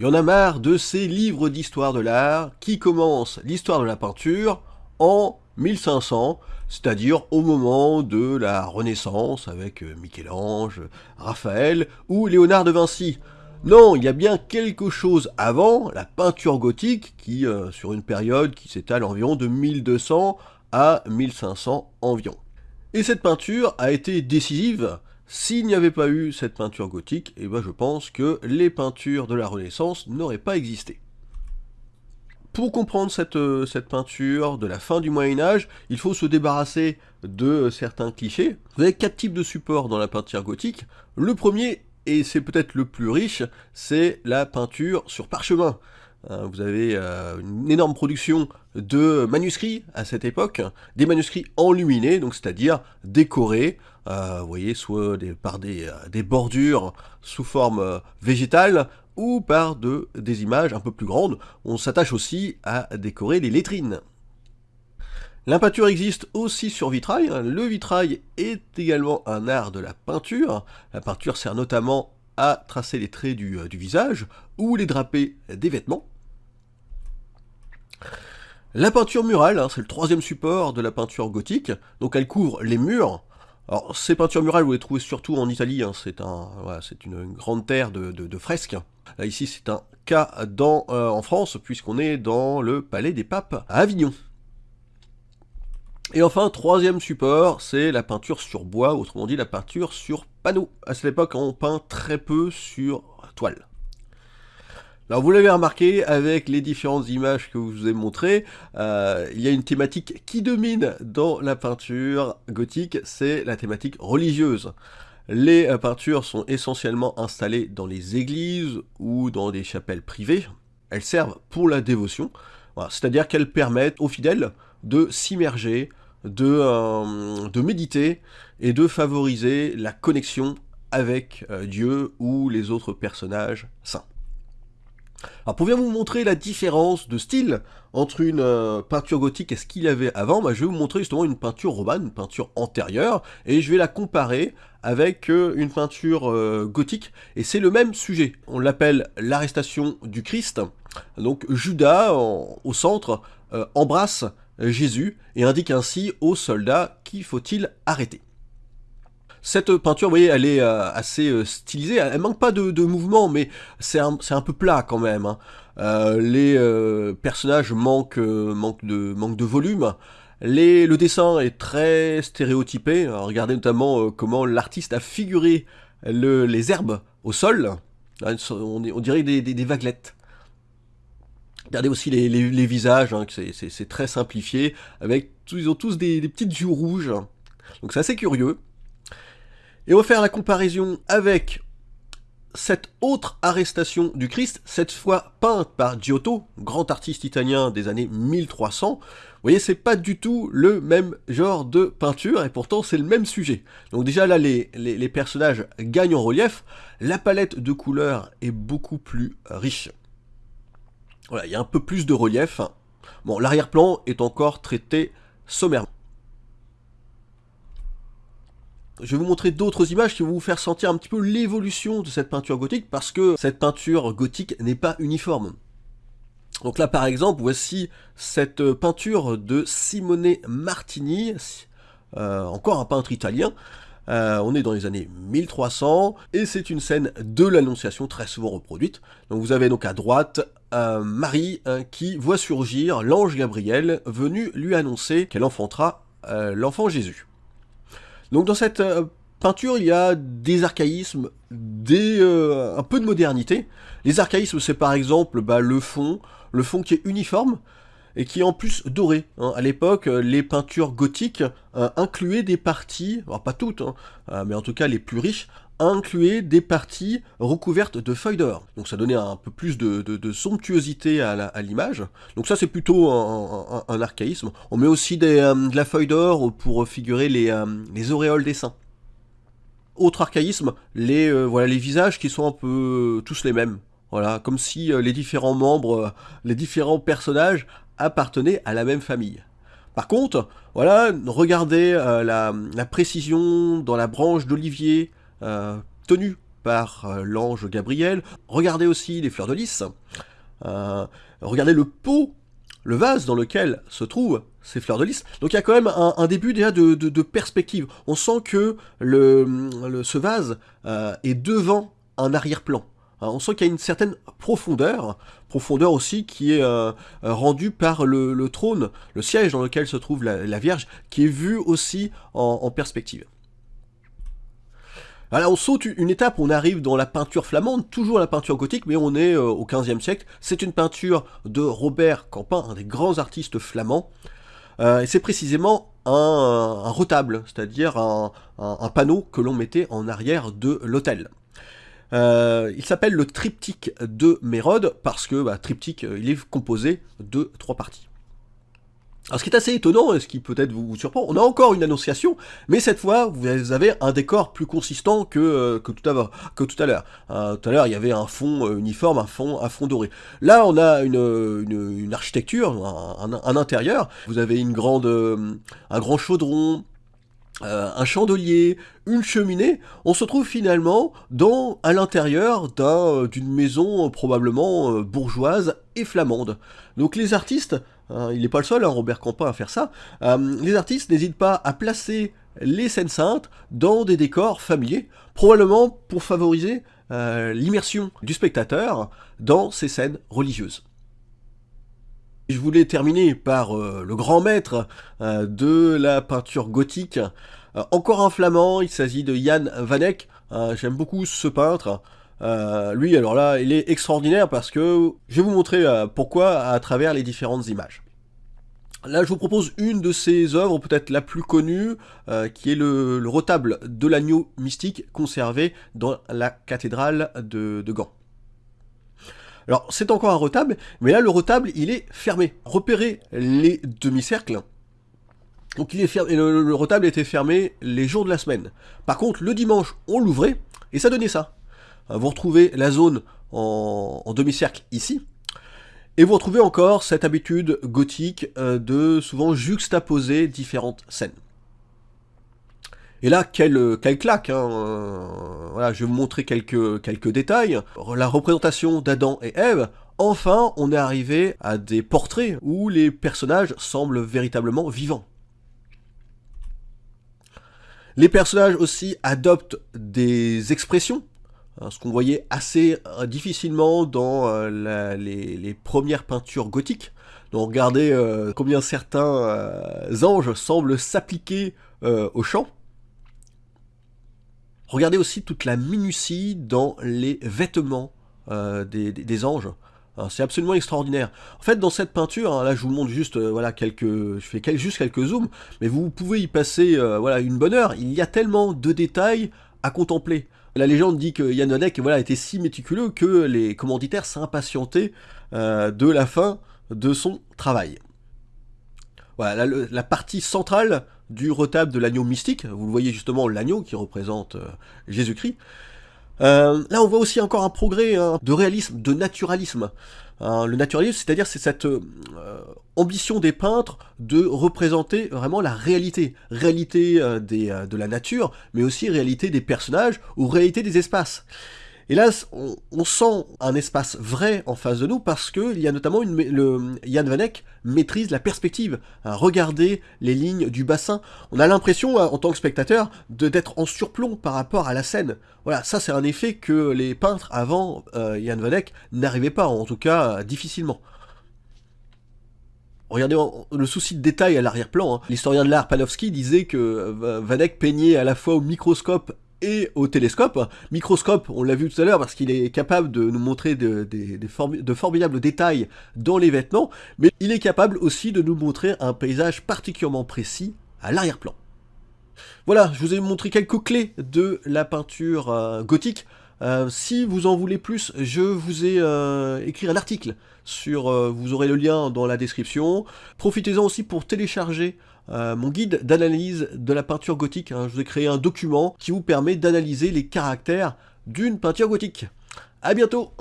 Il y en a marre de ces livres d'histoire de l'art qui commencent l'histoire de la peinture en 1500, c'est-à-dire au moment de la Renaissance avec euh, Michel-Ange, Raphaël ou Léonard de Vinci. Non, il y a bien quelque chose avant, la peinture gothique, qui euh, sur une période qui s'étale environ de 1200 à 1500 environ. Et cette peinture a été décisive s'il n'y avait pas eu cette peinture gothique, eh ben je pense que les peintures de la Renaissance n'auraient pas existé. Pour comprendre cette, euh, peinture de la fin du Moyen-Âge, il faut se débarrasser de certains clichés. Vous avez quatre types de supports dans la peinture gothique. Le premier, et c'est peut-être le plus riche, c'est la peinture sur parchemin. Hein, vous avez euh, une énorme production de manuscrits à cette époque, des manuscrits enluminés, donc c'est-à-dire décorés, vous voyez, soit par des, euh, des, bordures sous forme végétale, ou par de, des images un peu plus grandes. On s'attache aussi à décorer les lettrines. La peinture existe aussi sur vitrail. Le vitrail est également un art de la peinture. La peinture sert notamment à tracer les traits du, visage ou les draper des vêtements. La peinture murale, hein, c'est le troisième support de la peinture gothique, donc elle couvre les murs. Alors ces peintures murales, vous les trouvez surtout en Italie, hein, c'est un, une, grande terre de, fresques. Là ici c'est un cas dans, euh, en France, puisqu'on est dans le Palais des Papes à Avignon. Et enfin, troisième support, c'est la peinture sur bois, autrement dit la peinture sur panneau. À cette époque, on peint très peu sur toile. Alors vous l'avez remarqué, avec les différentes images que je vous ai montrées, euh, il y a une thématique qui domine dans la peinture gothique, c'est la thématique religieuse. Les euh, peintures sont essentiellement installées dans les églises ou dans des chapelles privées. Elles servent pour la dévotion, c'est-à-dire qu'elles permettent aux fidèles de s'immerger, de, euh, de méditer et de favoriser la connexion avec Dieu ou les autres personnages saints. Alors pour bien vous montrer la différence de style entre une euh, peinture gothique et ce qu'il y avait avant, bah, je vais vous montrer justement une peinture romane, une peinture antérieure, et je vais la comparer avec euh, une peinture euh, gothique, et c'est le même sujet. On l'appelle l'arrestation du Christ, donc Judas, au centre, embrasse Jésus, et indique ainsi aux soldats qu'il faut-il arrêter. Cette peinture, vous voyez, elle est euh, assez euh, stylisée, elle manque pas de, mouvement, mais c'est un, peu plat quand même. Hein. Euh, les personnages manquent, de, volume, le dessin est très stéréotypé, regardez notamment comment l'artiste a figuré les herbes au sol, on, dirait des, vaguelettes. Regardez aussi les, visages, hein, c'est très simplifié, ils ont tous des, des petites joues rouges, donc c'est assez curieux. Et on va faire la comparaison avec cette autre arrestation du Christ, cette fois peinte par Giotto, grand artiste italien des années 1300. Vous voyez, c'est pas du tout le même genre de peinture, et pourtant c'est le même sujet. Donc déjà là, les, les, personnages gagnent en relief, la palette de couleurs est beaucoup plus riche. Voilà, il y a un peu plus de relief. Bon, l'arrière-plan est encore traité sommairement je vais vous montrer d'autres images qui vont vous faire sentir un petit peu l'évolution de cette peinture gothique, parce que cette peinture gothique n'est pas uniforme. Donc là par exemple, voici cette peinture de Simone Martini, euh, encore un peintre italien, euh, on est dans les années 1300, et c'est une scène de l'Annonciation très souvent reproduite. Donc vous avez donc à droite euh, Marie qui voit surgir l'ange Gabriel venu lui annoncer qu'elle enfantera l'enfant Jésus. Donc dans cette euh, peinture, il y a des archaïsmes, euh, un peu de modernité. Les archaïsmes, c'est par exemple bah, le fond, le fond qui est uniforme, et qui est en plus doré. Hein. À l'époque, euh, les peintures gothiques incluaient des parties, pas toutes, hein, mais en tout cas les plus riches, incluaient des parties recouvertes de feuilles d'or. Donc ça donnait un peu plus de, somptuosité à l'image. Donc ça c'est plutôt un, archaïsme. On met aussi euh, de la feuille d'or pour figurer les, euh, les, auréoles des saints. Autre archaïsme, les, euh, voilà, les visages qui sont un peu tous les mêmes. Voilà, comme si les différents membres, les différents personnages appartenaient à la même famille. Par contre, voilà, regardez la, précision dans la branche d'olivier, euh, tenu par euh, l'ange Gabriel. Regardez aussi les fleurs de lys. Euh, regardez le pot, le vase dans lequel se trouvent ces fleurs de lys. Donc il y a quand même un, début déjà de, perspective. On sent que ce vase est devant un arrière-plan. Hein, on sent qu'il y a une certaine profondeur, profondeur aussi qui est rendue par le, trône, le siège dans lequel se trouve la, Vierge, qui est vu aussi en, perspective. Alors on saute une étape, on arrive dans la peinture flamande, toujours la peinture gothique, mais on est euh, au XVe siècle. C'est une peinture de Robert Campin, un des grands artistes flamands. et c'est précisément un, retable, c'est-à-dire un, panneau que l'on mettait en arrière de l'hôtel. Euh, il s'appelle le triptyque de Mérode parce que bah, triptyque, euh, il est composé de trois parties. Alors ce qui est assez étonnant, et ce qui peut-être vous, surprend, on a encore une annonciation, mais cette fois vous avez un décor plus consistant que, euh, que tout à, l'heure. tout à l'heure il y avait un fond uniforme, un fond, un fond doré. Là on a une, architecture, un, intérieur, vous avez une grande, un grand chaudron, euh, un chandelier, une cheminée, on se trouve finalement dans à l'intérieur euh, d'une maison euh, probablement bourgeoise et flamande. Donc les artistes, il n'est pas le seul, hein, Robert Campin, à faire ça, les artistes n'hésitent pas à placer les scènes saintes dans des décors familiers, probablement pour favoriser l'immersion du spectateur dans ces scènes religieuses. Je voulais terminer par euh, le grand maître euh, de la peinture gothique. Euh, encore un flamand, il s'agit de Jan van Eyck. J'aime beaucoup ce peintre. Lui, alors là, il est extraordinaire parce que je vais vous montrer pourquoi à travers les différentes images. Là, je vous propose une de ses œuvres, peut-être la plus connue, qui est le, retable de l'agneau mystique conservé dans la cathédrale de Gand. Alors c'est encore un retable, mais là le retable il est fermé. Repérez les demi-cercles. Donc il est fermé, le, retable était fermé les jours de la semaine. Par contre le dimanche on l'ouvrait et ça donnait ça. Euh, vous retrouvez la zone en, demi-cercle ici. Et vous retrouvez encore cette habitude gothique euh, de souvent juxtaposer différentes scènes. Et là, quelle, claque hein, euh, Voilà, je vais vous montrer quelques, quelques détails. La représentation d'Adam et Ève, enfin, on est arrivé à des portraits où les personnages semblent véritablement vivants. Les personnages aussi adoptent des expressions, ce qu'on voyait assez euh, difficilement dans euh, les, premières peintures gothiques. Donc regardez combien certains anges semblent s'appliquer au chant. Regardez aussi toute la minutie dans les vêtements euh, des, anges. C'est absolument extraordinaire. En fait, dans cette peinture, hein, là je vous montre juste, euh, voilà, quelques, je fais juste quelques zooms, mais vous pouvez y passer, euh, voilà, une bonne heure. Il y a tellement de détails à contempler. La légende dit que Yann Vanek, voilà, était si méticuleux que les commanditaires s'impatientaient de la fin de son travail. Voilà, la, partie centrale du retable de l'agneau mystique, vous le voyez justement l'agneau qui représente euh, Jésus-Christ. Euh, là on voit aussi encore un progrès hein, de réalisme, de naturalisme. Hein, le naturalisme, c'est-à-dire c'est cette euh, ambition des peintres de représenter vraiment la réalité. Réalité de la nature, mais aussi réalité des personnages ou réalité des espaces. Et là, on, sent un espace vrai en face de nous parce que il y a notamment une, le, Yann Vanek maîtrise la perspective. regardez les lignes du bassin. On a l'impression, hein, en tant que spectateur, d'être en surplomb par rapport à la scène. Voilà, ça c'est un effet que les peintres avant euh, Yann Vanek n'arrivaient pas, en tout cas difficilement. Regardez le souci de détail à l'arrière-plan. Hein. L'historien de l'art Panofsky disait que euh, Vanek peignait à la fois au microscope et au télescope. Microscope, on l'a vu tout à l'heure parce qu'il est capable de nous montrer de, formidables détails dans les vêtements, mais il est capable aussi de nous montrer un paysage particulièrement précis à l'arrière-plan. Voilà, je vous ai montré quelques clés de la peinture euh, gothique. Euh, si vous en voulez plus, je vous ai euh, écrit un article sur, vous aurez le lien dans la description. Profitez-en aussi pour télécharger euh, mon guide d'analyse de la peinture gothique. Hein. je vous ai créé un document qui vous permet d'analyser les caractères d'une peinture gothique. A bientôt